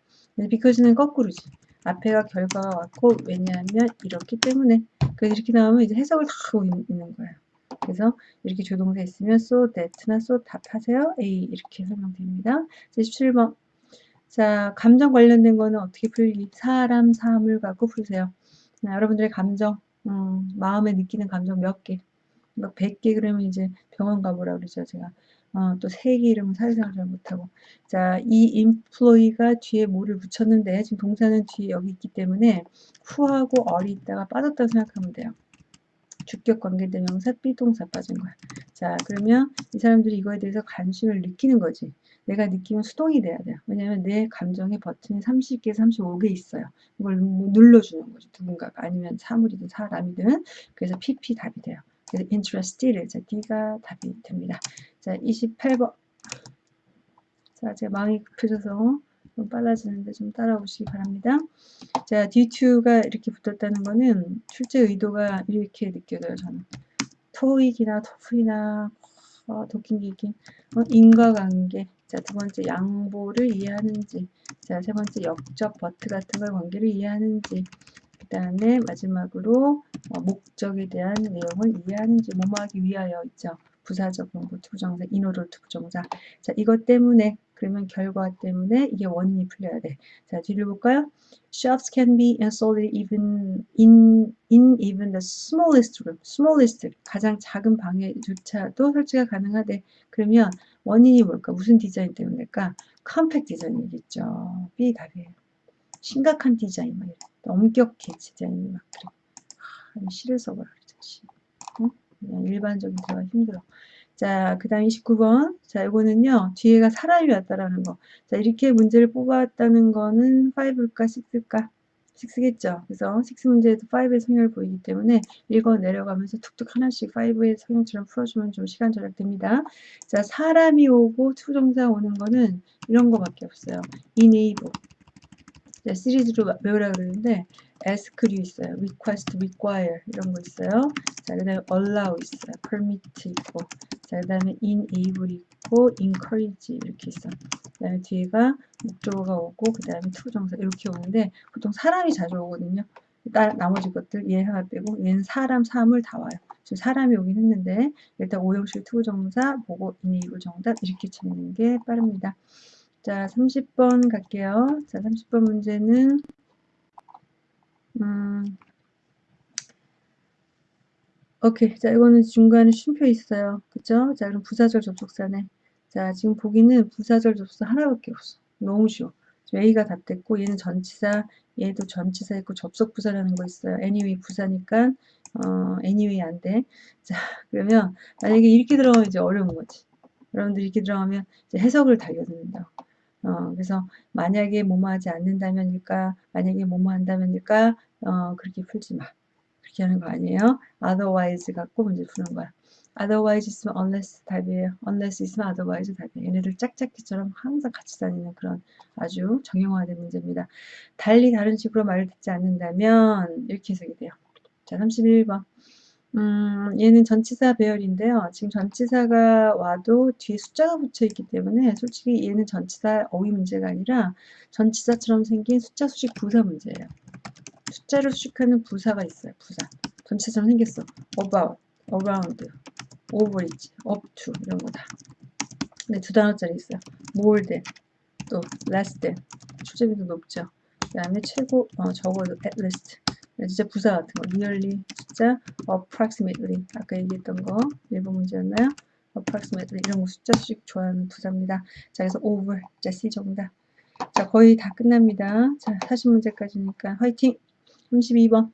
because는 거꾸로지. 앞에가 결과가 왔고 왜냐하면 이렇기 때문에 그래서 이렇게 나오면 이제 해석을 다 하고 있는 거예요. 그래서 이렇게 조동사 있으면 so that나 so 답하세요. A 이렇게 설명됩니다. 17번 자 감정 관련된 거는 어떻게 풀기? 사람, 사물 갖고 풀세요. 자, 여러분들의 감정, 음, 마음에 느끼는 감정 몇 개? 막 100개 그러면 이제 병원 가보라 그러죠 제가. 어, 또세개 이름은 사회생활 잘 못하고. 자, 이 employee가 뒤에 뭐를 붙였는데, 지금 동사는 뒤에 여기 있기 때문에 후하고 어리 있다가 빠졌다고 생각하면 돼요. 주격 관계대명사 비동사 빠진 거야. 자, 그러면 이 사람들이 이거에 대해서 관심을 느끼는 거지. 내가 느끼면 수동이 돼야 돼요. 왜냐면 내 감정의 버튼이 30개, 35개 있어요. 이걸 눌러주는 거죠. 누군가가. 아니면 사물이든 사람이든. 그래서 PP 답이 돼요. 그래서 interested. 자, D가 답이 됩니다. 자, 28번. 자, 제가 마음이 급해져서 좀 빨라지는데 좀 따라오시기 바랍니다. 자, D2가 이렇게 붙었다는 거는 출제 의도가 이렇게 느껴져요, 저는. 토익이나 토플이나 어, 도킹기긴 어, 인과관계 자, 두 번째 양보를 이해하는지 자, 세 번째 역접 but 같은 걸 관계를 이해하는지 그 다음에 마지막으로 어, 목적에 대한 내용을 이해하는지 뭐뭐하기 위하여 있죠. 부사적 용법 to부정사, in order to부정사. 자, 이것 때문에 그러면 결과 때문에 이게 원인이 풀려야 돼. 자, 뒤를 볼까요? Shops can be installed even in in even the smallest room. smallest 가장 작은 방에조차도 설치가 가능하대. 그러면 원인이 뭘까? 무슨 디자인 때문일까? 컴팩 디자인이겠죠. B 답이에요. 심각한 디자인 막 이래. 엄격해 디자인이 막 그래. 아, 시를 써봐라 그러자. 응? 일반적인 대화 힘들어. 자, 그 다음 29번. 자, 이거는요, 뒤에가 사람이 왔다라는 거. 자, 이렇게 문제를 뽑았다는 거는 5일까, 6일까? 6겠죠. 그래서 6 문제에도 5의 성향을 보이기 때문에 읽어 내려가면서 툭툭 하나씩 5의 성향처럼 풀어주면 좀 시간 절약됩니다. 자, 사람이 오고 to부정사 오는 거는 이런 거밖에 없어요. enable. 자, 시리즈로 외우라 그러는데 ask류 있어요. request, require 이런 거 있어요. 자, 그 다음에 allow 있어요. permit 있고 자, 그 다음에 enable 있고 encourage 이렇게 있어. 그 다음에 뒤에가 목적어가 오고 그 다음에 to부정사 이렇게 오는데 보통 사람이 자주 오거든요. 나, 나머지 것들 얘 하나 빼고 얘는 사람, 사물 다 와요. 지금 사람이 오긴 했는데 일단 오형식 to부정사 보고 enable 정답 이렇게 찾는 게 빠릅니다. 자, 30번 갈게요. 자, 30번 문제는 음, 오케이. 자, 이거는 중간에 쉼표 있어요. 그쵸? 자, 그럼 부사절 접속사네. 자, 지금 보기는 부사절 접속사 하나밖에 없어. 너무 쉬워. A가 답됐고, 얘는 전치사, 얘도 전치사 있고, 접속 부사라는 거 있어요. anyway 부사니까, 어, anyway 안 돼. 자, 그러면, 만약에 이렇게 들어가면 이제 어려운 거지. 여러분들 이렇게 들어가면 이제 해석을 달려듣는다. 어, 그래서 만약에 뭐뭐 하지 않는다면일까, 만약에 뭐뭐 한다면일까, 어, 그렇게 풀지 마. 그렇게 하는 거 아니에요. otherwise 갖고 문제 푸는 거야. otherwise 있으면 unless 답이에요. unless 있으면 otherwise 답이에요. 얘네들 짝짝기처럼 항상 같이 다니는 그런 아주 정형화된 문제입니다. 달리 다른 식으로 말을 듣지 않는다면 이렇게 해석이 돼요. 자, 31번. 음, 얘는 전치사 배열인데요. 지금 전치사가 와도 뒤에 숫자가 붙여 있기 때문에 솔직히 얘는 전치사 어휘 문제가 아니라 전치사처럼 생긴 숫자 수식 부사 문제예요. 숫자를 수식하는 부사가 있어요. 부사. 전치사처럼 생겼어. about, around, over 있지, up to 이런 거다. 근데 두 단어짜리 있어요. more than, 또 less than. 출제비도 높죠. 그 다음에 최고, 어, 적어도 at least. 진짜 부사 같은 거, nearly, 숫자, approximately, 아까 얘기했던 거, 일본 문제였나요? approximately, 이런 거 숫자 수식 좋아하는 부사입니다. 자, 그래서 over, 자, C 정답. 자, 거의 다 끝납니다. 자, 40문제까지니까 화이팅! 32번.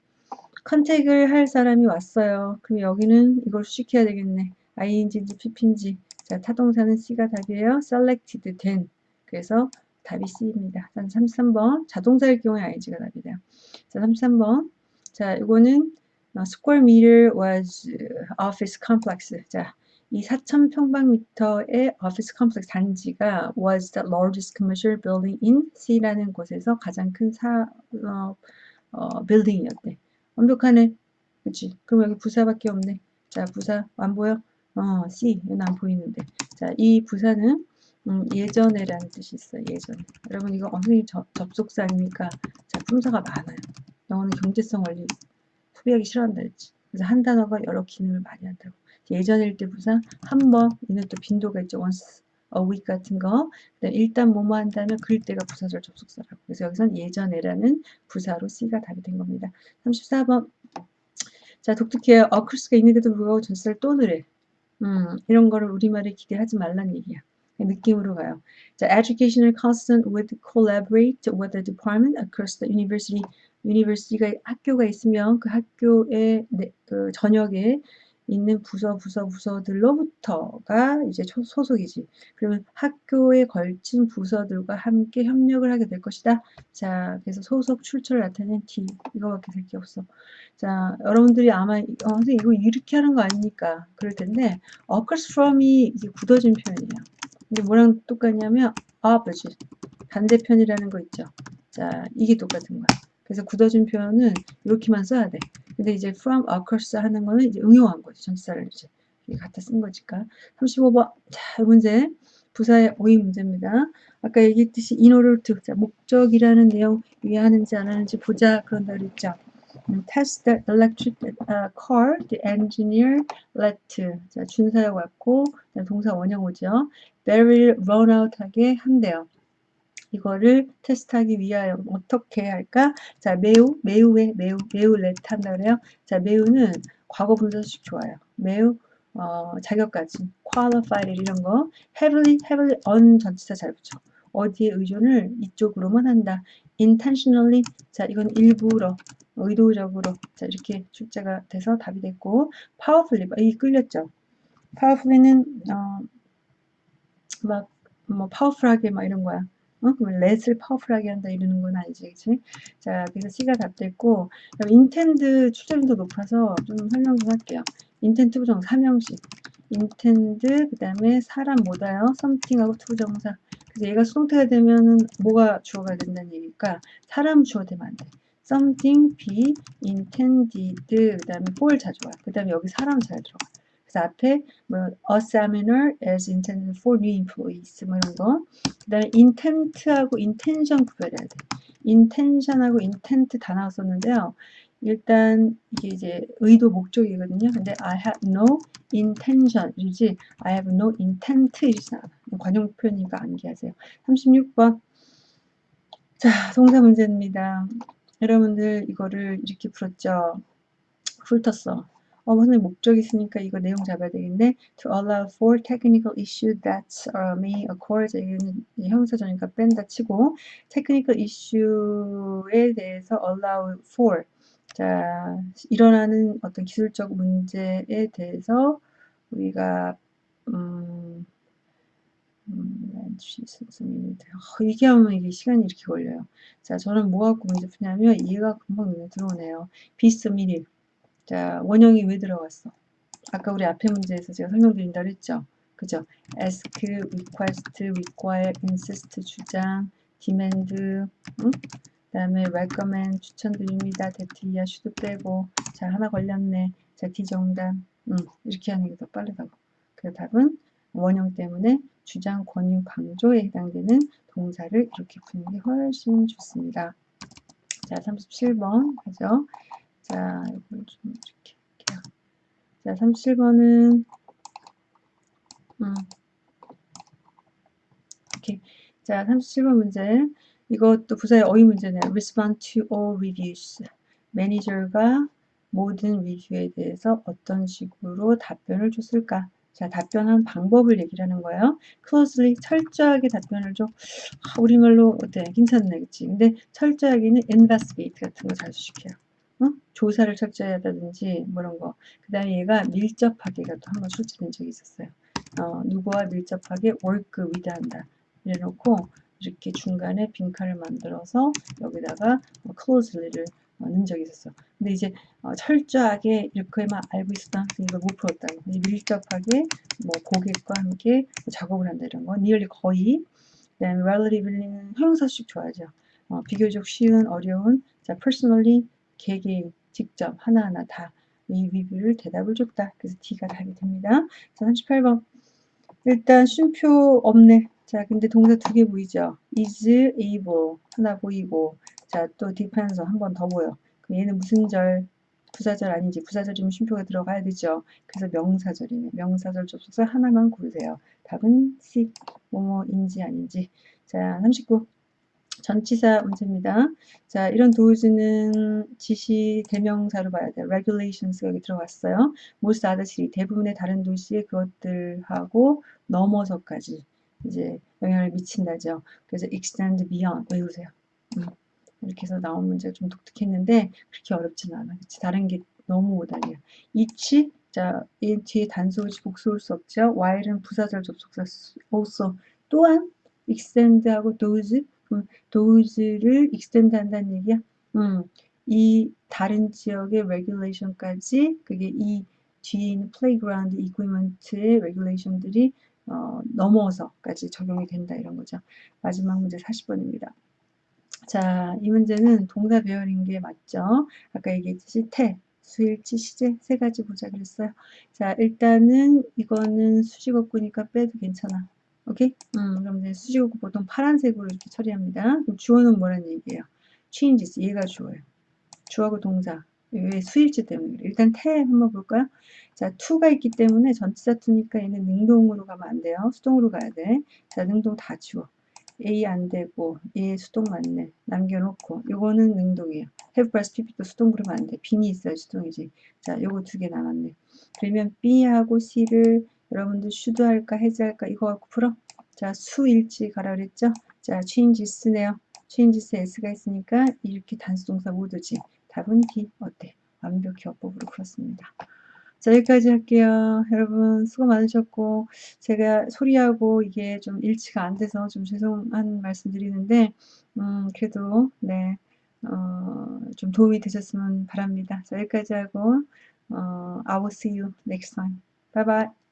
컨택을 할 사람이 왔어요. 그럼 여기는 이걸 수식해야 되겠네. ing인지 pp인지. 자, 타동사는 C가 답이에요. selected, 된. 그래서 답이 C입니다. 33번. 자동사일 경우에 ing가 답이 돼요. 자, 33번. 자, 이거는 square meter was office complex. 자, 이 4,000평방미터의 office complex 단지가 was the largest commercial building in C라는 곳에서 가장 큰 사업 어, 빌딩이었대. 완벽하네. 그치? 그럼 여기 부사밖에 없네. 자, 부사 안 보여? 어, C. 얘는 안 보이는데. 자, 이 부사는 음, 예전에라는 뜻이 있어요. 예전. 여러분 이거 선생님 접속사 아닙니까? 자, 품사가 많아요. 영어는 경제성 원리 소비하기 싫어한다 했지. 그래서 한 단어가 여러 기능을 많이 한다고. 예전일 때 부사 한 번, 얘는 또 빈도가 있죠. once a week 같은 거. 일단 뭐뭐 한다면 그럴 때가 부사절 접속사라고. 그래서 여기선 예전에라는 부사로 C가 답이 된 겁니다. 34번. 자, 독특해요. 어크스가 있는데도 불구하고 전치사를 또 넣으래. 음, 이런 거를 우리말에 기대하지 말란 얘기야. 느낌으로 가요. 자, educational constant with collaborate with the department across the university. university가 학교가 있으면 그 학교의 네, 그 전역에 있는 부서 부서 부서들로부터가 이제 소속이지. 그러면 학교에 걸친 부서들과 함께 협력을 하게 될 것이다. 자, 그래서 소속 출처를 나타낸 T 이거밖에 될 게 없어. 자, 여러분들이 아마 어, 선생님 이거 이렇게 하는 거 아닙니까? 그럴 텐데 occurs from이 이제 굳어진 표현이에요. 근데 뭐랑 똑같냐면 opposite 반대편이라는 거 있죠. 자, 이게 똑같은 거야. 그래서 굳어진 표현은 이렇게만 써야 돼. 근데 이제 from occurs 하는 거는 이제 응용한 거지. 전치사를 이제 갖다 쓴 거니까. 35번. 자, 이 문제. 부사의 오이 문제입니다. 아까 얘기했듯이 in order to. 자, 목적이라는 내용 이해하는지 안 하는지 보자. 그런다 그랬죠. 음, test the electric uh, car, the engineer let. 자, 준사역 왔고, 동사 원형 오죠. 배터리를 run out 하게 한대요. 이거를 테스트하기 위하여 어떻게 할까? 자, 매우, 매우에 매우, 매우 렛 한다 그래요. 자, 매우는 과거 분사식 좋아요. 매우 어, 자격까지 qualified 이런 거 heavily, heavily on 전치사 잘 붙여. 어디에 의존을 이쪽으로만 한다. intentionally 자 이건 일부러 의도적으로 자 이렇게 출제가 돼서 답이 됐고 powerfully 이 끌렸죠. powerfully는 어, 막뭐 powerful하게 막 이런 거야. 어? 그러면 let을 파워풀하게 한다 이러는 건 아니지, 그치? 자, 그래서 C가 답됐고, intend 출제빈도 높아서 좀 설명 좀 할게요. intend 부정 3형식. intend, 그 다음에 사람 못 와요? something하고 to부정사. 그래서 얘가 수동태가 되면은 뭐가 주어가 된다는 얘기니까 사람 주어 되면 안 돼. Something be intended 그 다음에 for 자주 와. 그 다음에 여기 사람 잘 들어가. 그래서 앞에 뭐 a seminar is intended for new employees 뭐 이런 거. 그 다음에 intent하고 intention 구별해야 돼. intention하고 intent 다 나왔었는데요. 일단 이게 이제 의도 목적이거든요. 근데 I have no intention 이지 I have no intent 이러지 않아. 관용 표현이니까 암기하세요. 36번 자 동사 문제입니다. 여러분들 이거를 이렇게 풀었죠. 훑었어. 어, 선생님 목적 있으니까 이거 내용 잡아야 되겠네. To allow for technical issue that uh, may occur. 자, 이거는 형용사전이니까 뺀다 치고 technical issue에 대해서 allow for. 자, 일어나는 어떤 기술적 문제에 대해서 우리가 음, 음, 이게 하면 이게 시간이 이렇게 걸려요. 자, 저는 뭐 갖고 문제 푸냐면 이해가 금방 눈에 들어오네요. 비스미리. 자, 원형이 왜 들어갔어? 아까 우리 앞에 문제에서 제가 설명드린다 그랬죠? 그죠? ask, request, require, insist, 주장, demand, 응? 그 다음에 recommend, 추천드립니다. 대티야, should 빼고 자, 하나 걸렸네. 자, 디정답. 응, 이렇게 하는 게 더 빠르다고. 그 답은 원형 때문에 주장, 권유, 강조에 해당되는 동사를 이렇게 푸는 게 훨씬 좋습니다. 자, 37번 하죠. 자, 이걸 좀 이렇게 할게요. 자, 37번은 음. 오케이. 자, 37번 문제. 이것도 부사의 어휘 문제네요. Respond to all reviews. 매니저가 모든 리뷰에 대해서 어떤 식으로 답변을 줬을까? 자, 답변한 방법을 얘기를 하는 거예요. closely, 철저하게 답변을 줘. 아, 우리말로 어때? 괜찮네, 그치? 근데 철저하게는 investigate 같은 거 자주 시켜요. 어? 조사를 철저히 하다든지 뭐 이런 거. 그 다음에 얘가 밀접하게가 또 한 번 출제된 적이 있었어요. 어, 누구와 밀접하게 work with 한다. 이래놓고 이렇게 중간에 빈칸을 만들어서 여기다가 closely를 넣은 적이 있었어. 근데 이제 어, 철저하게 이렇게만 알고 있었다. 이걸 못 풀었다. 밀접하게 뭐 고객과 함께 작업을 한다 이런 거. nearly 거의. 그다음에 relatively는 형용사식 좋아하죠. 어, 비교적 쉬운, 어려운. 자, personally 개개인, 직접 하나하나 다 이 리뷰를 대답을 줬다. 그래서 D가 답이 됩니다. 자, 38번. 일단 쉼표 없네. 자, 근데 동사 두 개 보이죠? is able 하나 보이고 자, 또 depends 한번 더 보여. 얘는 무슨 절? 부사절 아닌지 부사절이면 쉼표가 들어가야 되죠. 그래서 명사절이네. 명사절 접속사 하나만 고르세요. 답은 C. 뭐뭐인지 아닌지. 자, 39. 전치사 문제입니다. 자, 이런 도우즈는 지시 대명사로 봐야 돼요. regulations 여기 들어갔어요. most other 대부분의 다른 도시에 그것들하고 넘어서까지 이제 영향을 미친다죠. 그래서 extend beyond 외우세요. 음. 이렇게 해서 나온 문제가 좀 독특했는데 그렇게 어렵지는 않아. 그치? 다른 게 너무 오달이야. each 자, 이 뒤에 단수지 복수올 수 없죠. while은 부사절 접속사 also 또한 extend하고 those 음, those를 extend 한다는 얘기야. 음, 이 다른 지역의 regulation까지 그게 이 뒤에 있는 playground equipment의 regulation들이 어, 넘어서까지 적용이 된다 이런 거죠. 마지막 문제 40번입니다. 자, 이 문제는 동사 배열인 게 맞죠? 아까 얘기했듯이 태, 수일치, 시제 세 가지 보자 그랬어요. 자, 일단은 이거는 수식어구니까 빼도 괜찮아. 오케이? 음, 그럼 이제 수식어구 보통 파란색으로 이렇게 처리합니다. 그럼 주어는 뭐란 얘기예요? changes, 얘가 주어예요. 주어하고 동사. 왜 수일치 때문에 그래. 일단 태 한번 볼까요? 자, 투가 있기 때문에 전치사 투니까 얘는 능동으로 가면 안 돼요. 수동으로 가야 돼. 자, 능동 다 지워. A 안 되고 얘 수동 맞네. 남겨놓고. 요거는 능동이에요. Have plus pp도 수동 그러면 안돼. 빈이 있어야 수동이지. 자 요거 두 개 남았네. 그러면 B하고 C를 여러분들 should 할까 해지 할까 이거 갖고 풀어. 자 수일치 가라 그랬죠? 자 changes네요. changes S가 있으니까 이렇게 단수동사 모두지. 답은 D. 어때? 완벽히 어법으로 풀었습니다 자, 여기까지 할게요. 여러분 수고 많으셨고 제가 소리하고 이게 좀 일치가 안 돼서 좀 죄송한 말씀 드리는데 음, 그래도 네, 어, 좀 도움이 되셨으면 바랍니다. 자, 여기까지 하고 어, I will see you next time. Bye bye.